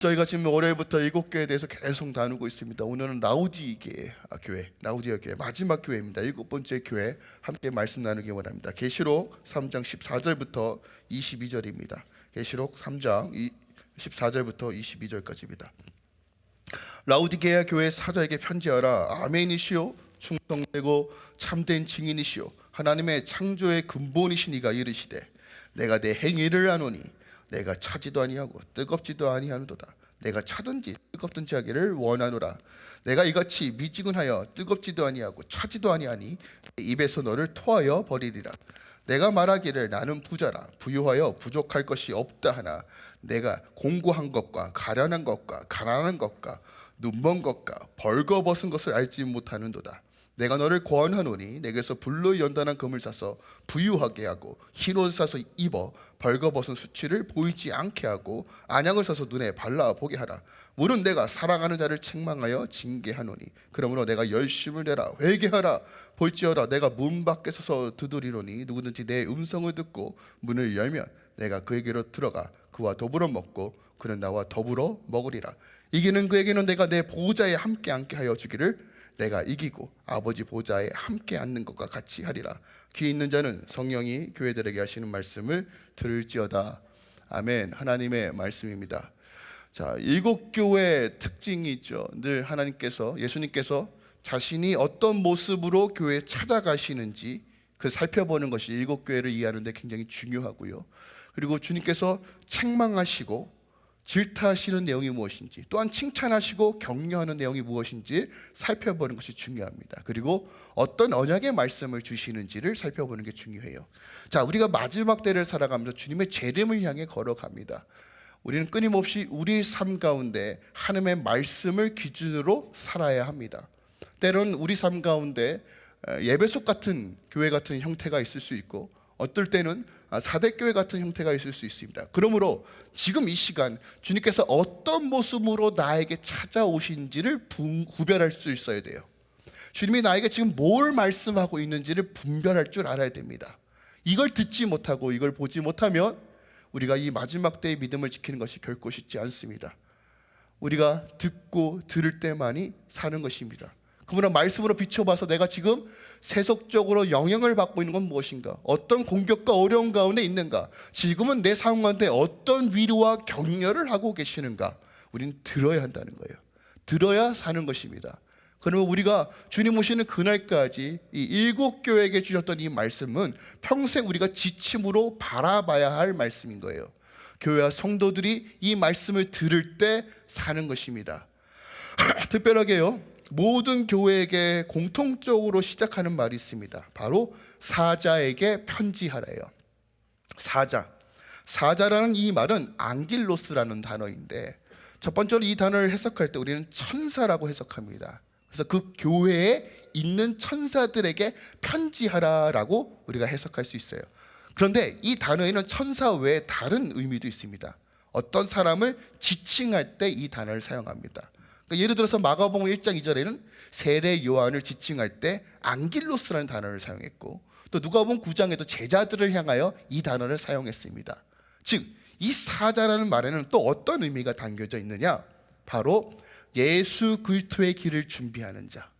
저희가 지금 월요일부터 일곱 교회에 대해서 계속 나누고 있습니다. 오늘은 라우디게 교회, 라우디아 교회 마지막 교회입니다. 일곱 번째 교회 함께 말씀 나누기 원합니다. 계시록 3장 14절부터 22절입니다. 계시록 3장 14절부터 22절까지입니다. 라우디게아 교회 사자에게 편지하라. 아멘이시오. 충성되고 참된 증인이시오. 하나님의 창조의 근본이시니가 이르시되 내가 내 행위를 아노니 내가 차지도 아니하고 뜨겁지도 아니하는도다. 내가 차든지 뜨겁든지 하기를 원하노라. 내가 이같이 미지근하여 뜨겁지도 아니하고 차지도 아니하니 입에서 너를 토하여 버리리라. 내가 말하기를 나는 부자라 부유하여 부족할 것이 없다 하나 내가 공고한 것과 가련한 것과 가난한 것과 눈먼 것과 벌거벗은 것을 알지 못하는도다. 내가 너를 권하노니 내게서 불로 연단한 금을 사서 부유하게 하고 흰옷 사서 입어 벌거벗은 수치를 보이지 않게 하고 안약을 사서 눈에 발라 보게 하라. 물은 내가 사랑하는 자를 책망하여 징계하노니 그러므로 내가 열심을 내라. 회개하라. 볼지어라 내가 문 밖에 서서 두드리노니 누구든지 내 음성을 듣고 문을 열면 내가 그에게로 들어가 그와 더불어 먹고 그는 나와 더불어 먹으리라. 이기는 그에게는 내가 내 보좌에 함께 앉게 하여 주기를 내가 이기고 아버지 보좌에 함께 앉는 것과 같이 하리라. 귀 있는 자는 성령이 교회들에게 하시는 말씀을 들을지어다. 아멘. 하나님의 말씀입니다. 자, 일곱 교회의 특징이 있죠. 늘 하나님께서 예수님께서 자신이 어떤 모습으로 교회에 찾아가시는지 그 살펴보는 것이 일곱 교회를 이해하는 데 굉장히 중요하고요. 그리고 주님께서 책망하시고 질타하시는 내용이 무엇인지 또한 칭찬하시고 격려하는 내용이 무엇인지 살펴보는 것이 중요합니다. 그리고 어떤 언약의 말씀을 주시는지를 살펴보는 게 중요해요. 자, 우리가 마지막 때를 살아가면서 주님의 재림을 향해 걸어갑니다. 우리는 끊임없이 우리 삶 가운데 하나님의 말씀을 기준으로 살아야 합니다. 때로는 우리 삶 가운데 예배속 같은 교회 같은 형태가 있을 수 있고 어떨 때는 사대교회 같은 형태가 있을 수 있습니다. 그러므로 지금 이 시간 주님께서 어떤 모습으로 나에게 찾아오신지를 구별할 수 있어야 돼요. 주님이 나에게 지금 뭘 말씀하고 있는지를 분별할 줄 알아야 됩니다. 이걸 듣지 못하고 이걸 보지 못하면 우리가 이 마지막 때의 믿음을 지키는 것이 결코 쉽지 않습니다. 우리가 듣고 들을 때만이 사는 것입니다. 그분의 말씀으로 비춰봐서 내가 지금 세속적으로 영향을 받고 있는 건 무엇인가? 어떤 공격과 어려운 가운데 있는가? 지금은 내 상황 가운데 어떤 위로와 격려를 하고 계시는가? 우리는 들어야 한다는 거예요. 들어야 사는 것입니다. 그러면 우리가 주님 오시는 그날까지 이 일곱 교회에게 주셨던 이 말씀은 평생 우리가 지침으로 바라봐야 할 말씀인 거예요. 교회와 성도들이 이 말씀을 들을 때 사는 것입니다. 특별하게요. 모든 교회에게 공통적으로 시작하는 말이 있습니다. 바로 사자에게 편지하래요. 사자. 사자라는 이 말은 앙길로스라는 단어인데 첫 번째로 이 단어를 해석할 때 우리는 천사라고 해석합니다. 그래서 그 교회에 있는 천사들에게 편지하라라고 우리가 해석할 수 있어요. 그런데 이 단어에는 천사 외에 다른 의미도 있습니다. 어떤 사람을 지칭할 때 이 단어를 사용합니다. 그러니까 예를 들어서 마가복음 1장 2절에는 세례 요한을 지칭할 때 안길로스라는 단어를 사용했고 또 누가복음 9장에도 제자들을 향하여 이 단어를 사용했습니다. 즉 이 사자라는 말에는 또 어떤 의미가 담겨져 있느냐? 바로 예수 그리스도의 길을 준비하는 자,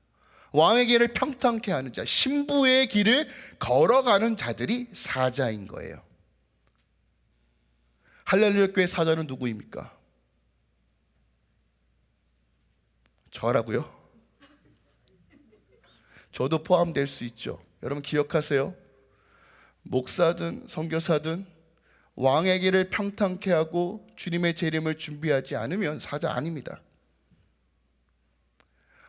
왕의 길을 평탄케 하는 자, 신부의 길을 걸어가는 자들이 사자인 거예요. 할렐루야 교회 사자는 누구입니까? 저라고요? 저도 포함될 수 있죠. 여러분 기억하세요. 목사든 선교사든 왕의 길을 평탄케 하고 주님의 재림을 준비하지 않으면 사자 아닙니다.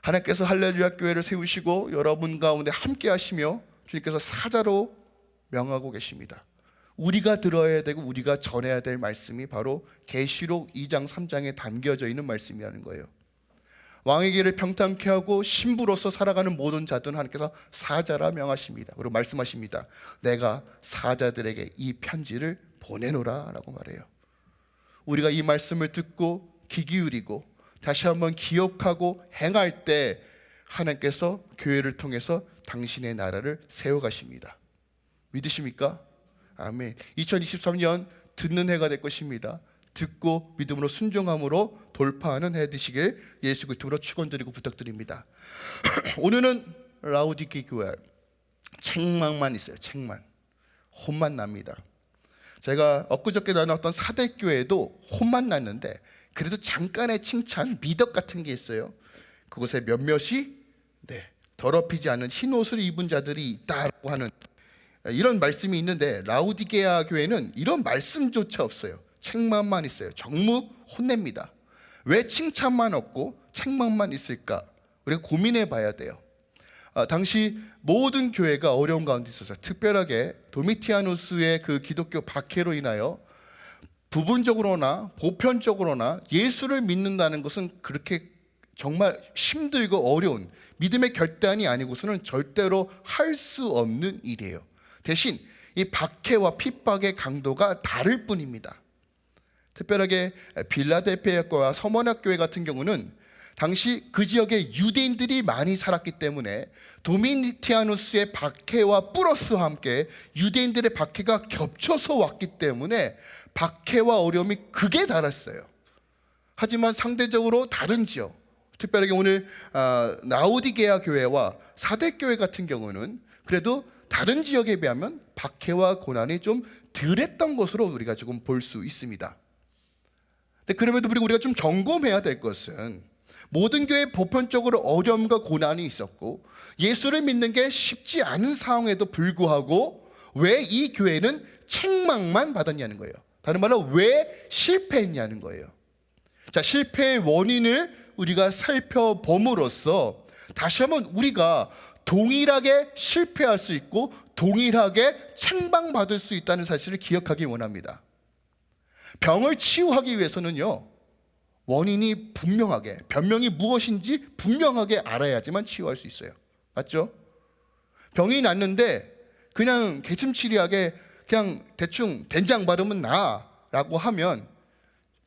하나님께서 할렐루야 교회를 세우시고 여러분 가운데 함께 하시며 주님께서 사자로 명하고 계십니다. 우리가 들어야 되고 우리가 전해야 될 말씀이 바로 계시록 2장 3장에 담겨져 있는 말씀이라는 거예요. 왕의 길을 평탄케 하고 신부로서 살아가는 모든 자들은 하나님께서 사자라 명하십니다. 그리고 말씀하십니다. 내가 사자들에게 이 편지를 보내노라 라고 말해요. 우리가 이 말씀을 듣고 귀 기울이고 다시 한번 기억하고 행할 때 하나님께서 교회를 통해서 당신의 나라를 세워가십니다. 믿으십니까? 아멘. 2023년 듣는 해가 될 것입니다. 듣고 믿음으로 순종함으로 돌파하는 해 되시길 예수 그리스도로 축원드리고 부탁드립니다. 오늘은 라우디게 교회 책망만 있어요. 책만 혼만 납니다. 제가 엊그저께 나눴던 사대교회도 혼만 났는데 그래도 잠깐의 칭찬 미덕 같은 게 있어요. 그곳에 몇몇이 네, 더럽히지 않은 흰 옷을 입은 자들이 있다고 하는 이런 말씀이 있는데 라우디게아 교회는 이런 말씀조차 없어요. 책망만 있어요. 정무 혼냅니다. 왜 칭찬만 없고 책망만 있을까? 우리가 고민해 봐야 돼요. 아, 당시 모든 교회가 어려운 가운데 있어서 특별하게 도미티아누스의 그 기독교 박해로 인하여 부분적으로나 보편적으로나 예수를 믿는다는 것은 그렇게 정말 힘들고 어려운 믿음의 결단이 아니고서는 절대로 할 수 없는 일이에요. 대신 이 박해와 핍박의 강도가 다를 뿐입니다. 특별하게 빌라델피아과 서머나 교회 같은 경우는 당시 그 지역에 유대인들이 많이 살았기 때문에 도미니티아누스의 박해와 플러스와 함께 유대인들의 박해가 겹쳐서 왔기 때문에 박해와 어려움이 극에 달했어요. 하지만 상대적으로 다른 지역, 특별하게 오늘 아, 나우디게아 교회와 사대 교회 같은 경우는 그래도 다른 지역에 비하면 박해와 고난이 좀 덜했던 것으로 우리가 조금 볼 수 있습니다. 근데 그럼에도 불구하고 우리가 좀 점검해야 될 것은 모든 교회 보편적으로 어려움과 고난이 있었고 예수를 믿는 게 쉽지 않은 상황에도 불구하고 왜 이 교회는 책망만 받았냐는 거예요. 다른 말로 왜 실패했냐는 거예요. 자, 실패의 원인을 우리가 살펴봄으로써 다시 한번 우리가 동일하게 실패할 수 있고 동일하게 책망받을 수 있다는 사실을 기억하기 원합니다. 병을 치유하기 위해서는요. 원인이 분명하게 변명이 무엇인지 분명하게 알아야지만 치유할 수 있어요. 맞죠? 병이 났는데 그냥 개슴치레하게 그냥 대충 된장 바르면 나라고 하면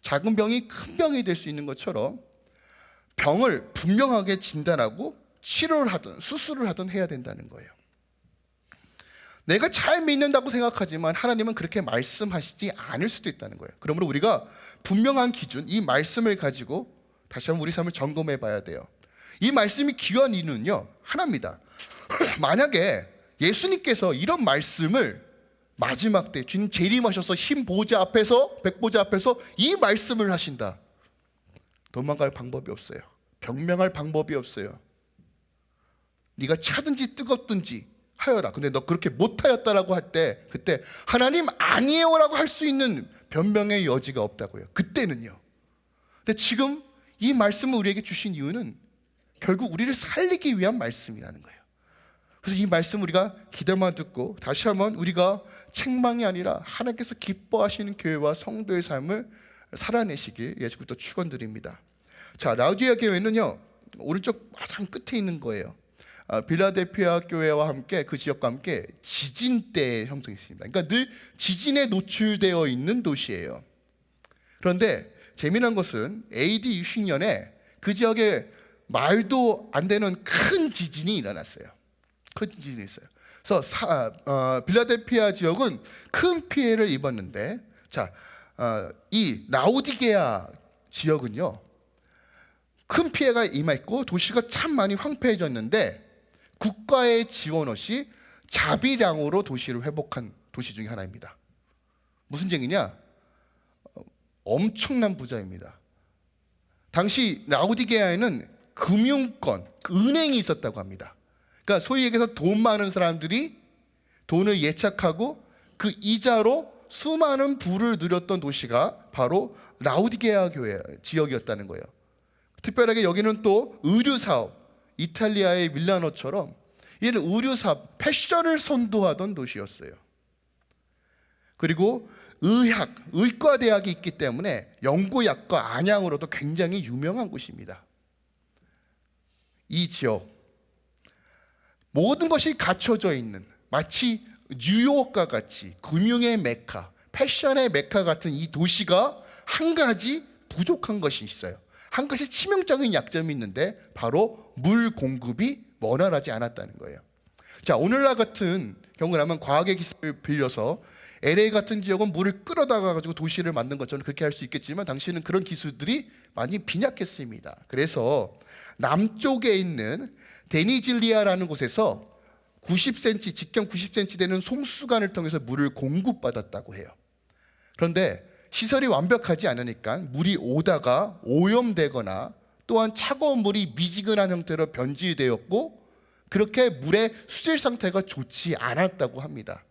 작은 병이 큰 병이 될 수 있는 것처럼 병을 분명하게 진단하고 치료를 하든 수술을 하든 해야 된다는 거예요. 내가 잘 믿는다고 생각하지만 하나님은 그렇게 말씀하시지 않을 수도 있다는 거예요. 그러므로 우리가 분명한 기준, 이 말씀을 가지고 다시 한번 우리 삶을 점검해 봐야 돼요. 이 말씀이 귀한 이유는요, 하나입니다. 만약에 예수님께서 이런 말씀을 마지막 때 주님 재림하셔서 흰 보좌 앞에서 백보좌 앞에서 이 말씀을 하신다. 도망갈 방법이 없어요. 변명할 방법이 없어요. 네가 차든지 뜨겁든지 하여라. 근데 너 그렇게 못하였다라고 할 때 그때 하나님 아니에요라고 할 수 있는 변명의 여지가 없다고요. 그때는요. 근데 지금 이 말씀을 우리에게 주신 이유는 결국 우리를 살리기 위한 말씀이라는 거예요. 그래서 이 말씀 우리가 기대만 듣고 다시 한번 우리가 책망이 아니라 하나님께서 기뻐하시는 교회와 성도의 삶을 살아내시길 예수부터 축원드립니다. 자 라우디아 교회는요 오른쪽 가장 끝에 있는 거예요. 아, 빌라델피아 교회와 함께 그 지역과 함께 지진 때 형성했습니다. 그러니까 늘 지진에 노출되어 있는 도시예요. 그런데 재미난 것은 AD 60년에 그 지역에 말도 안 되는 큰 지진이 일어났어요. 큰 지진이 있어요. 그래서 사, 어, 빌라델피아 지역은 큰 피해를 입었는데, 자, 어, 이 라우디게아 지역은요, 큰 피해가 임했고 도시가 참 많이 황폐해졌는데 국가의 지원 없이 자비량으로 도시를 회복한 도시 중에 하나입니다. 무슨 쟁이냐? 어, 엄청난 부자입니다. 당시 라우디게아에는 금융권, 은행이 있었다고 합니다. 그러니까 소위 얘기해서 돈 많은 사람들이 돈을 예착하고 그 이자로 수많은 부를 누렸던 도시가 바로 라우디게아 교회 지역이었다는 거예요. 특별하게 여기는 또 의류 사업, 이탈리아의 밀라노처럼 이는 의류 사업, 패션을 선도하던 도시였어요. 그리고 의학, 의과 대학이 있기 때문에 연고약과 안양으로도 굉장히 유명한 곳입니다. 이 지역 모든 것이 갖춰져 있는 마치 뉴욕과 같이 금융의 메카, 패션의 메카 같은 이 도시가 한 가지 부족한 것이 있어요. 한 가지 치명적인 약점이 있는데 바로 물 공급이 원활하지 않았다는 거예요. 자, 오늘날 같은 경우라면 과학의 기술을 빌려서 LA 같은 지역은 물을 끌어다가 가지고 도시를 만든 것처럼 그렇게 할 수 있겠지만 당시에는 그런 기술들이 많이 빈약했습니다. 그래서 남쪽에 있는 데니질리아라는 곳에서 90cm 직경 90cm 되는 솜수관을 통해서 물을 공급받았다고 해요. 그런데 시설이 완벽하지 않으니까 물이 오다가 오염되거나 또한 차가운 물이 미지근한 형태로 변질되었고 그렇게 물의 수질 상태가 좋지 않았다고 합니다.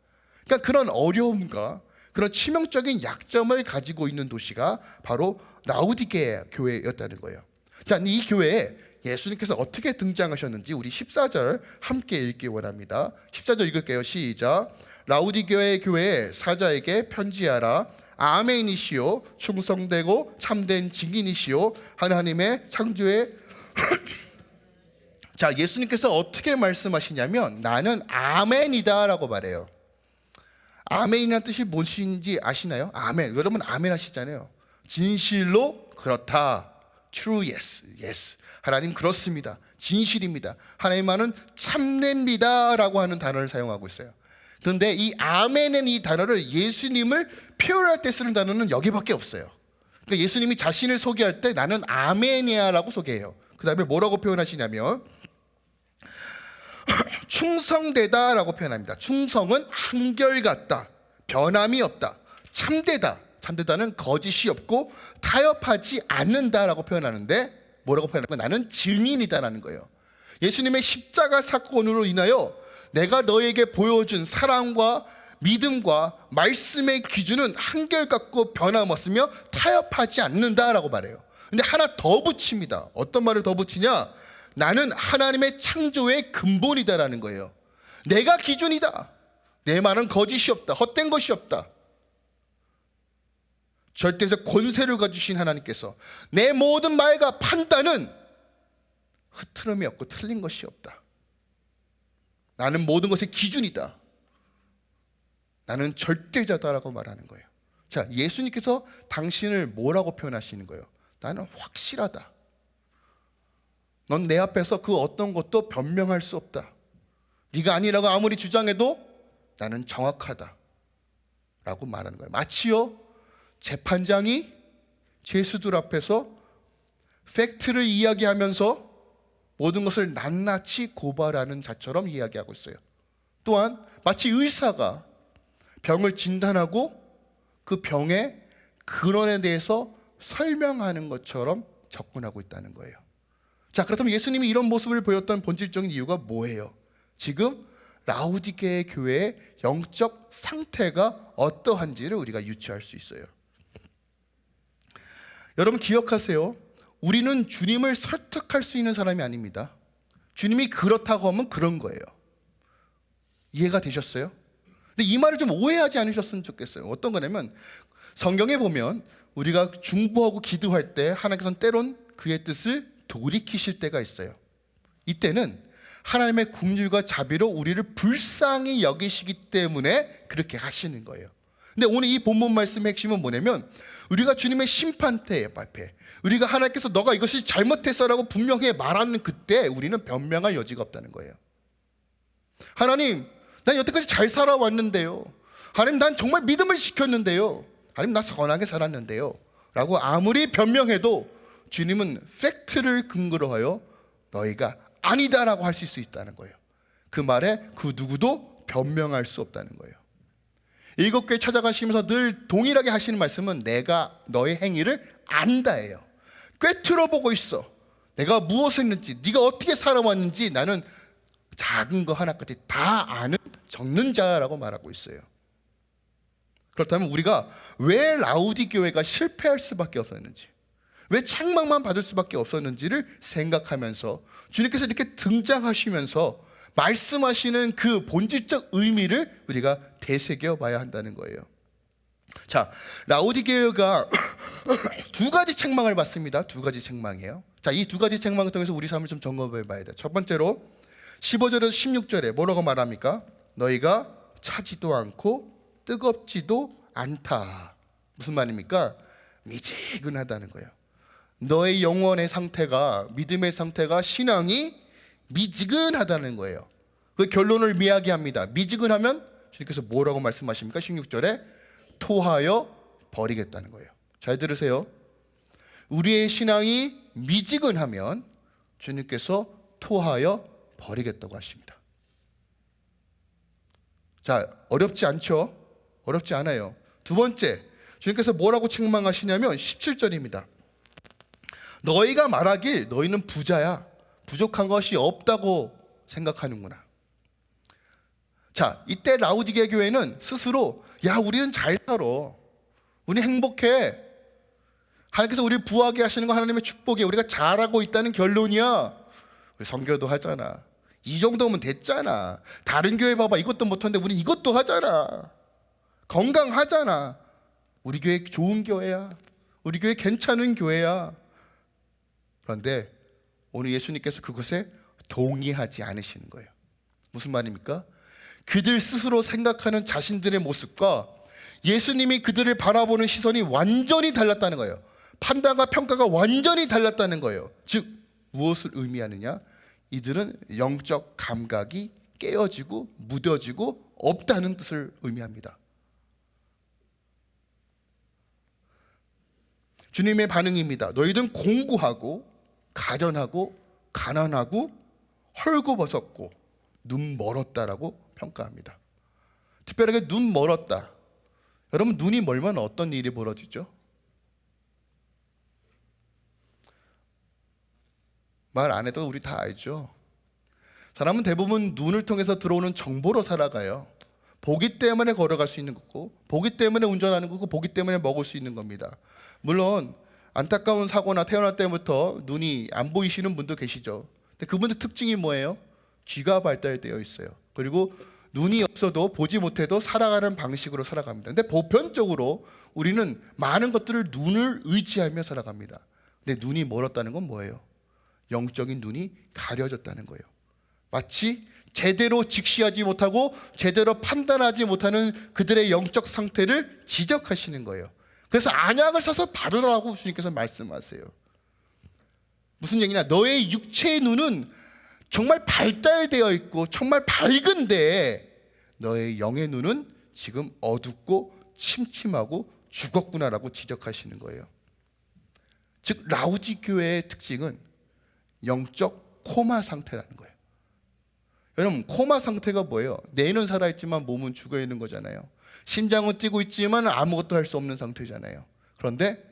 그러니까 그런 어려움과 그런 치명적인 약점을 가지고 있는 도시가 바로 라우디게 교회였다는 거예요. 자, 이 교회에 예수님께서 어떻게 등장하셨는지 우리 14절 함께 읽기 원합니다. 14절 읽을게요. 시작. 라우디게 교회 사자에게 편지하라. 아멘이시요 충성되고 참된 증인이시요 하나님의 창조의 자 예수님께서 어떻게 말씀하시냐면 나는 아멘이다 라고 말해요. 아멘이라는 뜻이 무엇인지 아시나요? 아멘. 여러분 아멘 하시잖아요. 진실로 그렇다. True yes. Yes. 하나님 그렇습니다. 진실입니다. 하나님만은 참냅니다 라고 하는 단어를 사용하고 있어요. 그런데 이 아멘은 이 단어를 예수님을 표현할 때 쓰는 단어는 여기밖에 없어요. 그러니까 예수님이 자신을 소개할 때 나는 아멘이야라고 소개해요. 그 다음에 뭐라고 표현하시냐면 충성되다라고 표현합니다. 충성은 한결같다, 변함이 없다, 참되다. 참되다는 거짓이 없고 타협하지 않는다라고 표현하는데 뭐라고 표현하면 나는 증인이다라는 거예요. 예수님의 십자가 사건으로 인하여 내가 너에게 보여준 사랑과 믿음과 말씀의 기준은 한결같고 변함없으며 타협하지 않는다라고 말해요. 근데 하나 더 붙입니다. 어떤 말을 더 붙이냐? 나는 하나님의 창조의 근본이다라는 거예요. 내가 기준이다. 내 말은 거짓이 없다. 헛된 것이 없다. 절대적 권세를 가지신 하나님께서 내 모든 말과 판단은 흐트름이 없고 틀린 것이 없다. 나는 모든 것의 기준이다. 나는 절대자다라고 말하는 거예요. 자, 예수님께서 당신을 뭐라고 표현하시는 거예요? 나는 확실하다. 넌 내 앞에서 그 어떤 것도 변명할 수 없다. 네가 아니라고 아무리 주장해도 나는 정확하다. 라고 말하는 거예요. 마치요 재판장이 죄수들 앞에서 팩트를 이야기하면서 모든 것을 낱낱이 고발하는 자처럼 이야기하고 있어요. 또한 마치 의사가 병을 진단하고 그 병의 근원에 대해서 설명하는 것처럼 접근하고 있다는 거예요. 자, 그렇다면 예수님이 이런 모습을 보였던 본질적인 이유가 뭐예요? 지금 라우디게의 교회의 영적 상태가 어떠한지를 우리가 유추할 수 있어요. 여러분 기억하세요. 우리는 주님을 설득할 수 있는 사람이 아닙니다. 주님이 그렇다고 하면 그런 거예요. 이해가 되셨어요? 근데 이 말을 좀 오해하지 않으셨으면 좋겠어요. 어떤 거냐면 성경에 보면 우리가 중보하고 기도할 때 하나님께서는 때론 그의 뜻을 돌이키실 때가 있어요. 이때는 하나님의 국률과 자비로 우리를 불쌍히 여기시기 때문에 그렇게 하시는 거예요. 근데 오늘 이 본문 말씀의 핵심은 뭐냐면 우리가 주님의 심판대 앞에 우리가 하나님께서 너가 이것이 잘못했어라고 분명히 말하는 그때 우리는 변명할 여지가 없다는 거예요. 하나님, 난 여태까지 잘 살아왔는데요. 하나님, 난 정말 믿음을 지켰는데요. 하나님, 나 선하게 살았는데요. 라고 아무리 변명해도 주님은 팩트를 근거로 하여 너희가 아니다라고 할수 있다는 거예요. 그 말에 그 누구도 변명할 수 없다는 거예요. 일곱 개 찾아가시면서 늘 동일하게 하시는 말씀은 내가 너의 행위를 안다예요. 꿰뚫어 보고 있어. 내가 무엇을 했는지, 네가 어떻게 살아왔는지 나는 작은 거 하나까지 다 아는 적는 자라고 말하고 있어요. 그렇다면 우리가 왜 라우디 교회가 실패할 수밖에 없었는지, 왜 책망만 받을 수밖에 없었는지를 생각하면서 주님께서 이렇게 등장하시면서 말씀하시는 그 본질적 의미를 우리가 되새겨 봐야 한다는 거예요. 자, 라우디게어가 두 가지 책망을 받습니다. 두 가지 책망이에요. 자, 이 두 가지 책망을 통해서 우리 삶을 좀 점검해 봐야 돼. 첫 번째로 15절에서 16절에 뭐라고 말합니까? 너희가 차지도 않고 뜨겁지도 않다. 무슨 말입니까? 미지근하다는 거예요. 너의 영혼의 상태가 믿음의 상태가 신앙이 미지근하다는 거예요. 그 결론을 미야기합니다. 미지근하면 주님께서 뭐라고 말씀하십니까? 16절에 토하여 버리겠다는 거예요. 잘 들으세요. 우리의 신앙이 미지근하면 주님께서 토하여 버리겠다고 하십니다. 자, 어렵지 않죠? 어렵지 않아요. 두 번째, 주님께서 뭐라고 책망하시냐면 17절입니다. 너희가 말하길 너희는 부자야. 부족한 것이 없다고 생각하는구나. 자, 이때 라우디게 교회는 스스로 야, 우리는 잘 살아. 우리 행복해. 하나님께서 우리를 부하게 하시는 건 하나님의 축복이야. 우리가 잘하고 있다는 결론이야. 우리 성교도 하잖아. 이 정도면 됐잖아. 다른 교회 봐봐. 이것도 못하는데 우리 이것도 하잖아. 건강하잖아. 우리 교회 좋은 교회야. 우리 교회 괜찮은 교회야. 그런데 오늘 예수님께서 그것에 동의하지 않으시는 거예요. 무슨 말입니까? 그들 스스로 생각하는 자신들의 모습과 예수님이 그들을 바라보는 시선이 완전히 달랐다는 거예요. 판단과 평가가 완전히 달랐다는 거예요. 즉 무엇을 의미하느냐? 이들은 영적 감각이 깨어지고 무뎌지고 없다는 뜻을 의미합니다. 주님의 반응입니다. 너희들은 공고하고 가련하고 가난하고 헐고벗었고 눈 멀었다라고 평가합니다. 특별하게 눈 멀었다. 여러분 눈이 멀면 어떤 일이 벌어지죠? 말 안 해도 우리 다 알죠. 사람은 대부분 눈을 통해서 들어오는 정보로 살아가요. 보기 때문에 걸어갈 수 있는 거고, 보기 때문에 운전하는 거고, 보기 때문에 먹을 수 있는 겁니다. 물론 안타까운 사고나 태어날 때부터 눈이 안 보이시는 분도 계시죠. 근데 그분들 특징이 뭐예요? 귀가 발달되어 있어요. 그리고 눈이 없어도 보지 못해도 살아가는 방식으로 살아갑니다. 근데 보편적으로 우리는 많은 것들을 눈을 의지하며 살아갑니다. 근데 눈이 멀었다는 건 뭐예요? 영적인 눈이 가려졌다는 거예요. 마치 제대로 직시하지 못하고 제대로 판단하지 못하는 그들의 영적 상태를 지적하시는 거예요. 그래서 안약을 사서 바르라고 주님께서 말씀하세요. 무슨 얘기냐? 너의 육체의 눈은 정말 발달되어 있고 정말 밝은데 너의 영의 눈은 지금 어둡고 침침하고 죽었구나라고 지적하시는 거예요. 즉 라우지 교회의 특징은 영적 코마 상태라는 거예요. 여러분 코마 상태가 뭐예요? 뇌는 살아있지만 몸은 죽어 있는 거잖아요. 심장은 뛰고 있지만 아무것도 할 수 없는 상태잖아요. 그런데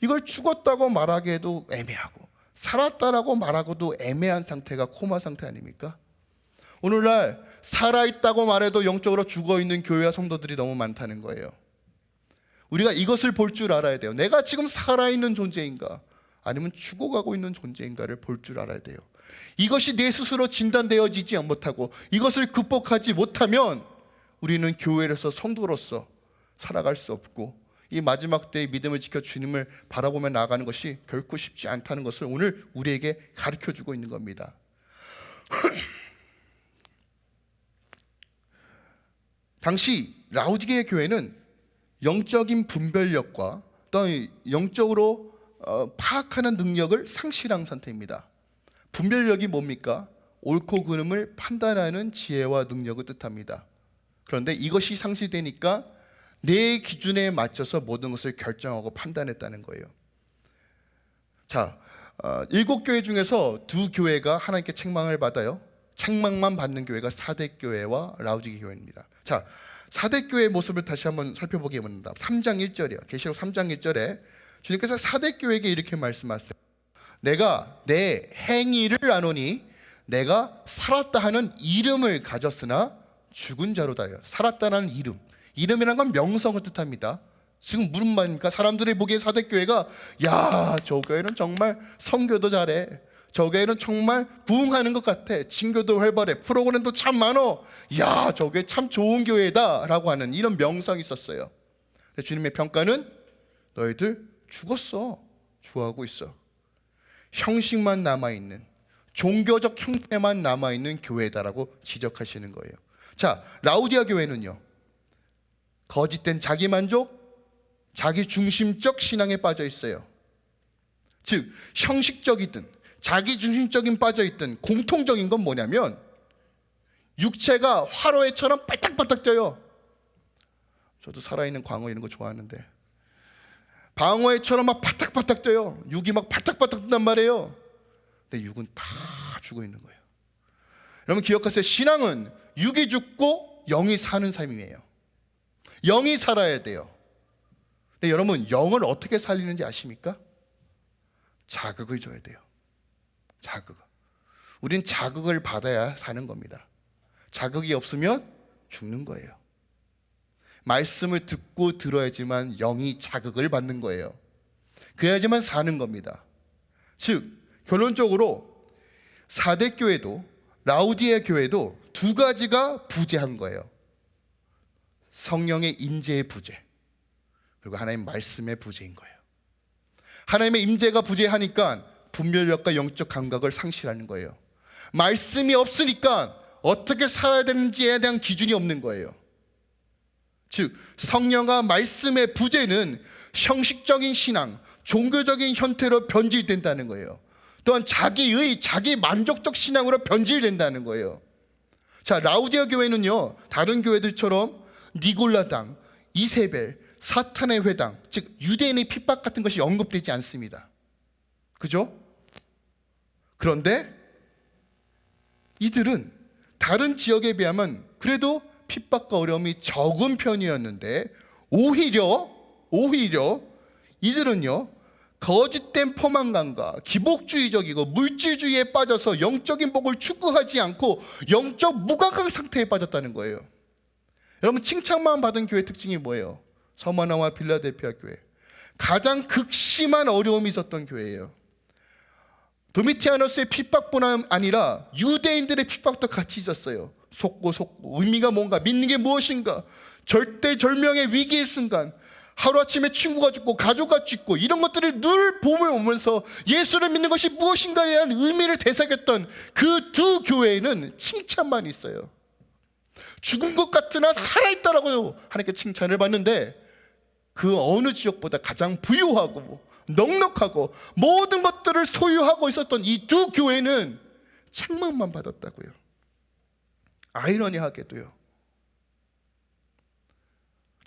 이걸 죽었다고 말하기에도 애매하고 살았다라고 말하고도 애매한 상태가 코마 상태 아닙니까? 오늘날 살아있다고 말해도 영적으로 죽어 있는 교회와 성도들이 너무 많다는 거예요. 우리가 이것을 볼 줄 알아야 돼요. 내가 지금 살아있는 존재인가? 아니면 죽어가고 있는 존재인가를 볼 줄 알아야 돼요. 이것이 내 스스로 진단되어지지 못하고 이것을 극복하지 못하면 우리는 교회로서 성도로서 살아갈 수 없고 이 마지막 때의 믿음을 지켜 주님을 바라보며 나아가는 것이 결코 쉽지 않다는 것을 오늘 우리에게 가르쳐 주고 있는 겁니다. 당시 라우디게 교회는 영적인 분별력과 또 영적으로 어, 파악하는 능력을 상실한 상태입니다. 분별력이 뭡니까? 옳고 그름을 판단하는 지혜와 능력을 뜻합니다. 그런데 이것이 상실되니까 내 기준에 맞춰서 모든 것을 결정하고 판단했다는 거예요. 자, 어, 일곱 교회 중에서 두 교회가 하나님께 책망을 받아요. 책망만 받는 교회가 사대 교회와 라우디게 교회입니다. 자, 사대 교회의 모습을 다시 한번 살펴보게 됩니다. 3장 1절이요. 계시록 3장 1절에 주님께서 사대 교회에게 이렇게 말씀하세요. 내가 내 행위를 아노니 내가 살았다 하는 이름을 가졌으나 죽은 자로다요. 살았다는 이름. 이름이란 건 명성을 뜻합니다. 지금 무슨 말입니까? 사람들이 보기에 사대교회가 야, 저 교회는 정말 성교도 잘해. 저 교회는 정말 부흥하는 것 같아. 진교도 활발해. 프로그램도 참 많어. 야, 저 교회 참 좋은 교회다 라고 하는 이런 명성이 있었어요. 주님의 평가는 너희들 죽었어. 죽어가고 있어. 형식만 남아 있는 종교적 형태만 남아 있는 교회다라고 지적하시는 거예요. 자, 라우디아 교회는요. 거짓된 자기 만족, 자기 중심적 신앙에 빠져 있어요. 즉, 형식적이든 자기 중심적인 빠져 있든 공통적인 건 뭐냐면 육체가 화로회처럼 빨딱빨딱 쪄요. 저도 살아있는 광어 이런 거 좋아하는데 방어회처럼 막 바닥바닥 쪄요. 육이 막 바닥바닥 뜬단 말이에요. 근데 육은 다 죽어 있는 거예요. 여러분 기억하세요. 신앙은 육이 죽고 영이 사는 삶이에요. 영이 살아야 돼요. 근데 여러분 영을 어떻게 살리는지 아십니까? 자극을 줘야 돼요. 자극. 우린 자극을 받아야 사는 겁니다. 자극이 없으면 죽는 거예요. 말씀을 듣고 들어야지만 영이 자극을 받는 거예요. 그래야지만 사는 겁니다. 즉, 결론적으로 사대 교회도 라우디에 교회도 두 가지가 부재한 거예요. 성령의 임재의 부재. 그리고 하나님 말씀의 부재인 거예요. 하나님의 임재가 부재하니까 분별력과 영적 감각을 상실하는 거예요. 말씀이 없으니까 어떻게 살아야 되는지에 대한 기준이 없는 거예요. 즉 성령과 말씀의 부재는 형식적인 신앙, 종교적인 형태로 변질된다는 거예요. 또한 자기의 자기 만족적 신앙으로 변질된다는 거예요. 자 라우디아 교회는요 다른 교회들처럼 니골라당, 이세벨, 사탄의 회당, 즉 유대인의 핍박 같은 것이 언급되지 않습니다. 그죠? 그런데 이들은 다른 지역에 비하면 그래도 핍박과 어려움이 적은 편이었는데 오히려 오히려 이들은요 거짓된 포만감과 기복주의적이고 물질주의에 빠져서 영적인 복을 추구하지 않고 영적 무감각 상태에 빠졌다는 거예요. 여러분 칭찬만 받은 교회 특징이 뭐예요? 서머나와 빌라델피아 교회 가장 극심한 어려움이 있었던 교회예요. 도미티아노스의 핍박뿐 아니라 유대인들의 핍박도 같이 있었어요. 속고 속고 의미가 뭔가 믿는 게 무엇인가 절대절명의 위기의 순간 하루아침에 친구가 죽고 가족가 죽고 이런 것들을 늘 봄을 오면서 예수를 믿는 것이 무엇인가에 대한 의미를 되새겼던 그 두 교회에는 칭찬만 있어요 죽은 것 같으나 살아있다라고 하나님께 칭찬을 받는데 그 어느 지역보다 가장 부유하고 넉넉하고 모든 것들을 소유하고 있었던 이 두 교회는 책망만 받았다고요 아이러니하게도요.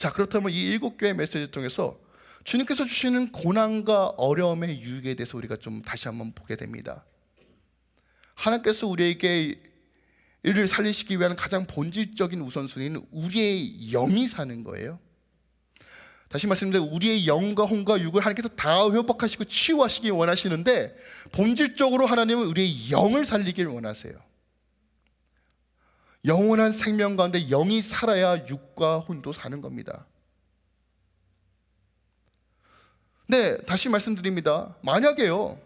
자, 그렇다면 이 일곱 교회 메시지 통해서 주님께서 주시는 고난과 어려움의 유익에 대해서 우리가 좀 다시 한번 보게 됩니다. 하나님께서 우리에게 이를 살리시기 위한 가장 본질적인 우선순위는 우리의 영이 사는 거예요. 다시 말씀드리면 우리의 영과 혼과 육을 하나님께서 다 회복하시고 치유하시기 원하시는데 본질적으로 하나님은 우리의 영을 살리기를 원하세요. 영원한 생명 가운데 영이 살아야 육과 혼도 사는 겁니다. 네, 다시 말씀드립니다. 만약에요.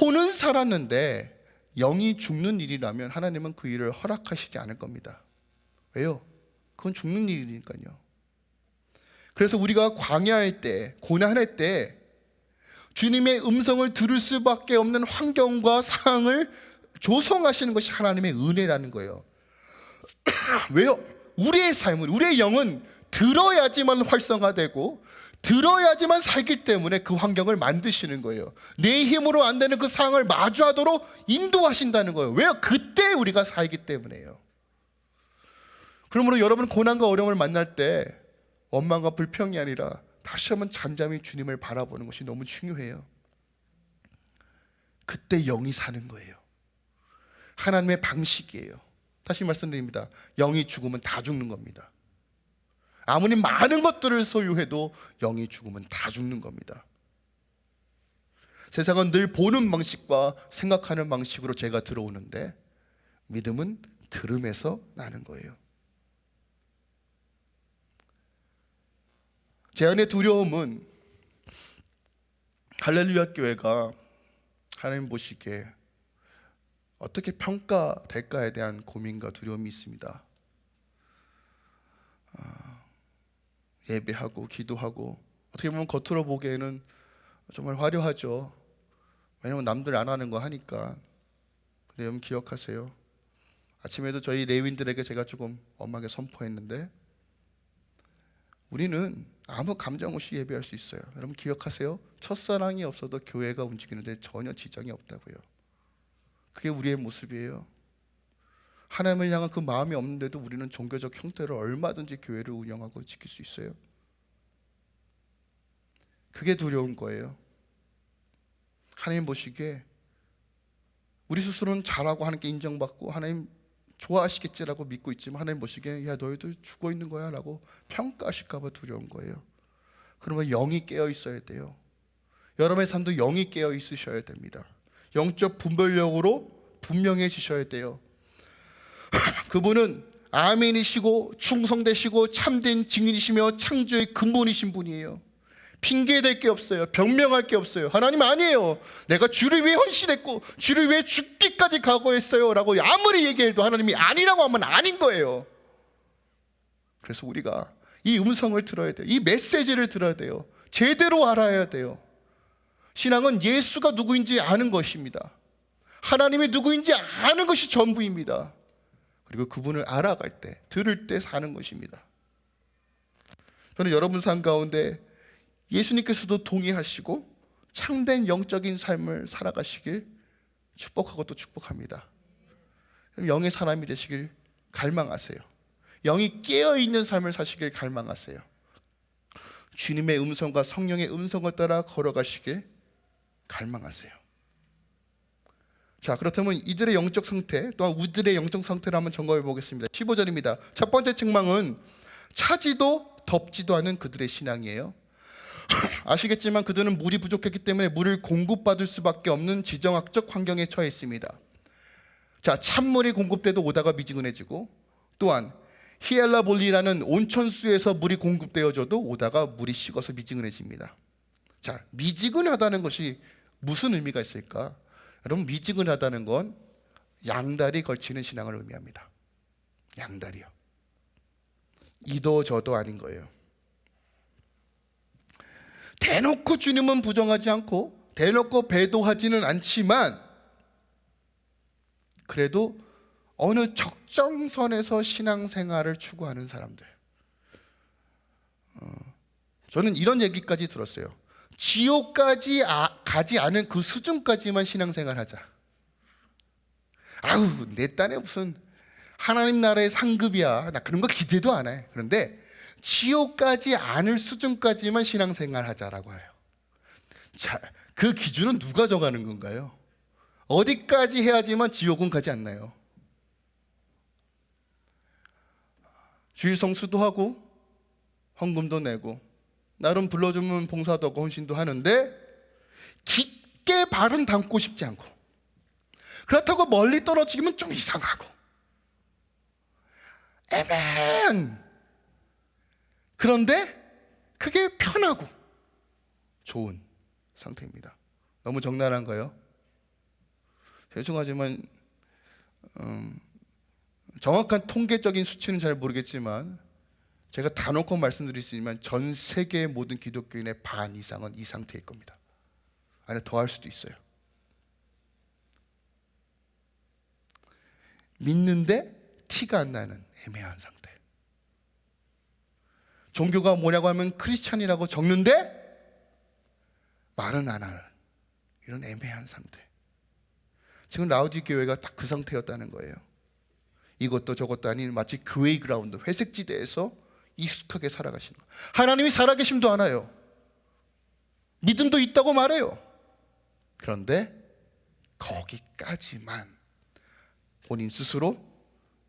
혼은 살았는데 영이 죽는 일이라면 하나님은 그 일을 허락하시지 않을 겁니다. 왜요? 그건 죽는 일이니까요. 그래서 우리가 광야할 때, 고난할 때 주님의 음성을 들을 수밖에 없는 환경과 상황을 조성하시는 것이 하나님의 은혜라는 거예요. 왜요? 우리의 삶은 우리의 영은 들어야지만 활성화되고 들어야지만 살기 때문에 그 환경을 만드시는 거예요. 내 힘으로 안 되는 그 상황을 마주하도록 인도하신다는 거예요. 왜요? 그때 우리가 살기 때문에요. 그러므로 여러분 고난과 어려움을 만날 때 원망과 불평이 아니라 다시 한번 잠잠히 주님을 바라보는 것이 너무 중요해요. 그때 영이 사는 거예요. 하나님의 방식이에요. 다시 말씀드립니다. 영이 죽으면 다 죽는 겁니다. 아무리 많은 것들을 소유해도 영이 죽으면 다 죽는 겁니다. 세상은 늘 보는 방식과 생각하는 방식으로 제가 들어오는데 믿음은 들음에서 나는 거예요. 제 안의 두려움은 할렐루야 교회가 하나님 보시기에 어떻게 평가될까에 대한 고민과 두려움이 있습니다. 아, 예배하고 기도하고 어떻게 보면 겉으로 보기에는 정말 화려하죠. 왜냐면 남들 안 하는 거 하니까. 근데 여러분 기억하세요. 아침에도 저희 레윈들에게 제가 조금 엄하게 선포했는데 우리는 아무 감정 없이 예배할 수 있어요. 여러분 기억하세요. 첫사랑이 없어도 교회가 움직이는데 전혀 지장이 없다고요. 그게 우리의 모습이에요. 하나님을 향한 그 마음이 없는데도 우리는 종교적 형태로 얼마든지 교회를 운영하고 지킬 수 있어요. 그게 두려운 거예요. 하나님 보시기에 우리 스스로는 잘하고 하나님께 인정받고 하나님 좋아하시겠지라고 믿고 있지만 하나님 보시기에 야 너희들 죽어 있는 거야 라고 평가하실까 봐 두려운 거예요. 그러면 영이 깨어 있어야 돼요. 여러분의 삶도 영이 깨어 있으셔야 됩니다. 영적 분별력으로 분명해지셔야 돼요. 그분은 아멘이시고 충성되시고 참된 증인이시며 창조의 근본이신 분이에요. 핑계 댈 게 없어요. 변명할 게 없어요. 하나님 아니에요. 내가 주를 위해 헌신했고 주를 위해 죽기까지 각오했어요 라고 아무리 얘기해도 하나님이 아니라고 하면 아닌 거예요. 그래서 우리가 이 음성을 들어야 돼요. 이 메시지를 들어야 돼요. 제대로 알아야 돼요. 신앙은 예수가 누구인지 아는 것입니다. 하나님이 누구인지 아는 것이 전부입니다. 그리고 그분을 알아갈 때, 들을 때 사는 것입니다. 저는 여러분 삶 가운데 예수님께서도 동의하시고 참된 영적인 삶을 살아가시길 축복하고 또 축복합니다. 영의 사람이 되시길 갈망하세요. 영이 깨어 있는 삶을 사시길 갈망하세요. 주님의 음성과 성령의 음성을 따라 걸어가시길 갈망하세요. 자, 그렇다면 이들의 영적 상태, 또한 우리들의 영적 상태를 한번 점검해 보겠습니다. 15절입니다. 첫 번째 책망은 차지도 덥지도 않은 그들의 신앙이에요. 아시겠지만 그들은 물이 부족했기 때문에 물을 공급받을 수밖에 없는 지정학적 환경에 처해 있습니다. 자, 찬물이 공급돼도 오다가 미지근해지고 또한 히엘라볼리라는 온천수에서 물이 공급되어져도 오다가 물이 식어서 미지근해집니다. 자, 미지근하다는 것이 무슨 의미가 있을까? 여러분 미지근하다는 건 양다리 걸치는 신앙을 의미합니다. 양다리요. 이도 저도 아닌 거예요. 대놓고 주님은 부정하지 않고 대놓고 배도하지는 않지만 그래도 어느 적정선에서 신앙생활을 추구하는 사람들. 어, 저는 이런 얘기까지 들었어요. 지옥까지 아, 가지 않은 그 수준까지만 신앙생활하자. 아우 내 딴에 무슨 하나님 나라의 상급이야. 나 그런 거 기대도 안 해. 그런데 지옥까지 않을 수준까지만 신앙생활하자라고 해요. 자, 그 기준은 누가 정하는 건가요? 어디까지 해야지만 지옥은 가지 않나요? 주일 성수도 하고 헌금도 내고 나름 불러주면 봉사도 하고 헌신도 하는데 깊게 발은 담고 싶지 않고 그렇다고 멀리 떨어지면 좀 이상하고 애매한 그런데 그게 편하고 좋은 상태입니다. 너무 적나라한가요? 죄송하지만 음, 정확한 통계적인 수치는 잘 모르겠지만 제가 다 놓고 말씀드릴 수 있지만 전 세계의 모든 기독교인의 반 이상은 이 상태일 겁니다. 아니 더할 수도 있어요. 믿는데 티가 안 나는 애매한 상태. 종교가 뭐냐고 하면 크리스찬이라고 적는데 말은 안 하는 이런 애매한 상태. 지금 라오디게아 교회가 딱 그 상태였다는 거예요. 이것도 저것도 아닌 마치 gray ground 회색 지대에서 익숙하게 살아가시는 거예요. 하나님이 살아계심도 알아요. 믿음도 있다고 말해요. 그런데 거기까지만 본인 스스로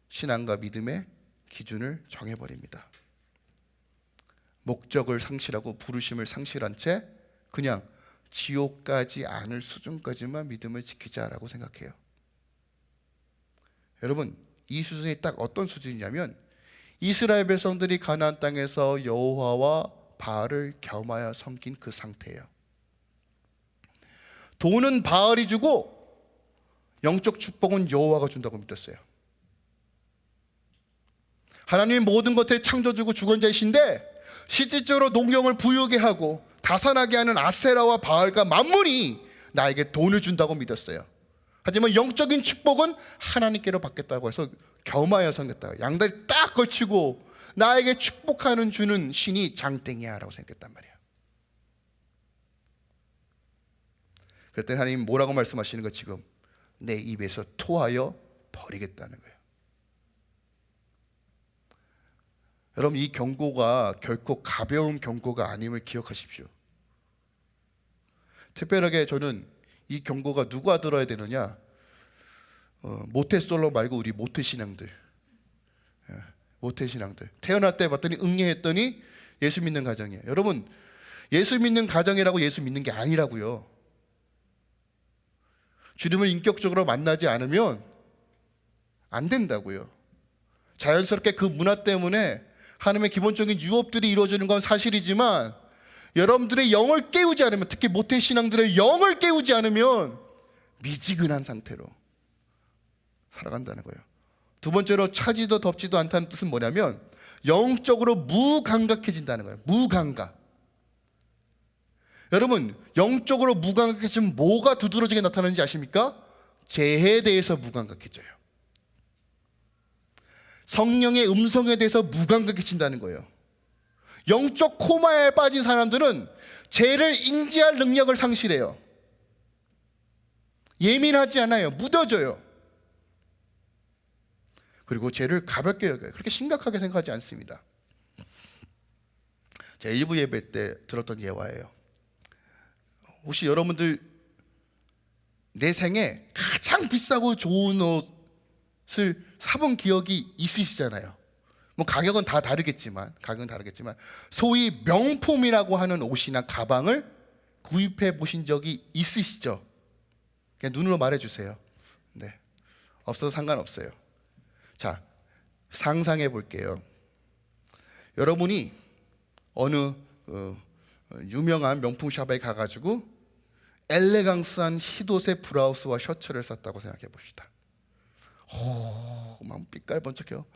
신앙과 믿음의 기준을 정해버립니다. 목적을 상실하고 부르심을 상실한 채 그냥 지옥까지 않을 수준까지만 믿음을 지키자라고 생각해요. 여러분, 이 수준이 딱 어떤 수준이냐면 이스라엘 백성들이 가나안 땅에서 여호와와 바알을 겸하여 섬긴 그 상태예요. 돈은 바알이 주고 영적 축복은 여호와가 준다고 믿었어요. 하나님이 모든 것을 창조주고 주권자이신데 실질적으로 농경을 부유하게 하고 다산하게 하는 아세라와 바알과 만문이 나에게 돈을 준다고 믿었어요. 하지만 영적인 축복은 하나님께로 받겠다고 해서 겸하여 섬겼다. 양다리 딱 다 걸치고 나에게 축복하는 주는 신이 장땡이야 라고 생각했단 말이야. 그랬더니 하나님 뭐라고 말씀하시는 거 지금? 내 입에서 토하여 버리겠다는 거예요 여러분 이 경고가 결코 가벼운 경고가 아님을 기억하십시오. 특별하게 저는 이 경고가 누가 들어야 되느냐? 어, 모태솔로 말고 우리 모태신앙들. 모태 신앙들 태어날 때 봤더니 응애했더니 예수 믿는 가정이에요. 여러분 예수 믿는 가정이라고 예수 믿는 게 아니라고요. 주님을 인격적으로 만나지 않으면 안 된다고요. 자연스럽게 그 문화 때문에 하나님의 기본적인 유업들이 이루어지는 건 사실이지만 여러분들의 영을 깨우지 않으면 특히 모태 신앙들의 영을 깨우지 않으면 미지근한 상태로 살아간다는 거예요. 두 번째로 차지도 덥지도 않다는 뜻은 뭐냐면 영적으로 무감각해진다는 거예요. 무감각. 여러분 영적으로 무감각해지면 뭐가 두드러지게 나타나는지 아십니까? 죄에 대해서 무감각해져요. 성령의 음성에 대해서 무감각해진다는 거예요. 영적 코마에 빠진 사람들은 죄를 인지할 능력을 상실해요. 예민하지 않아요. 묻어져요. 그리고 죄를 가볍게 여겨요. 그렇게 심각하게 생각하지 않습니다. 제 일부 예배 때 들었던 예화예요. 혹시 여러분들 내 생에 가장 비싸고 좋은 옷을 사본 기억이 있으시잖아요. 뭐 가격은 다 다르겠지만 가격은 다르겠지만 소위 명품이라고 하는 옷이나 가방을 구입해 보신 적이 있으시죠? 그냥 눈으로 말해 주세요. 네. 없어도 상관없어요. 자, 상상해 볼게요. 여러분이 어느 어, 유명한 명품 샵에 가가지고 엘레강스한 흰옷의 브라우스와 셔츠를 샀다고 생각해 봅시다. 오, 막 빛깔 번쩍해요.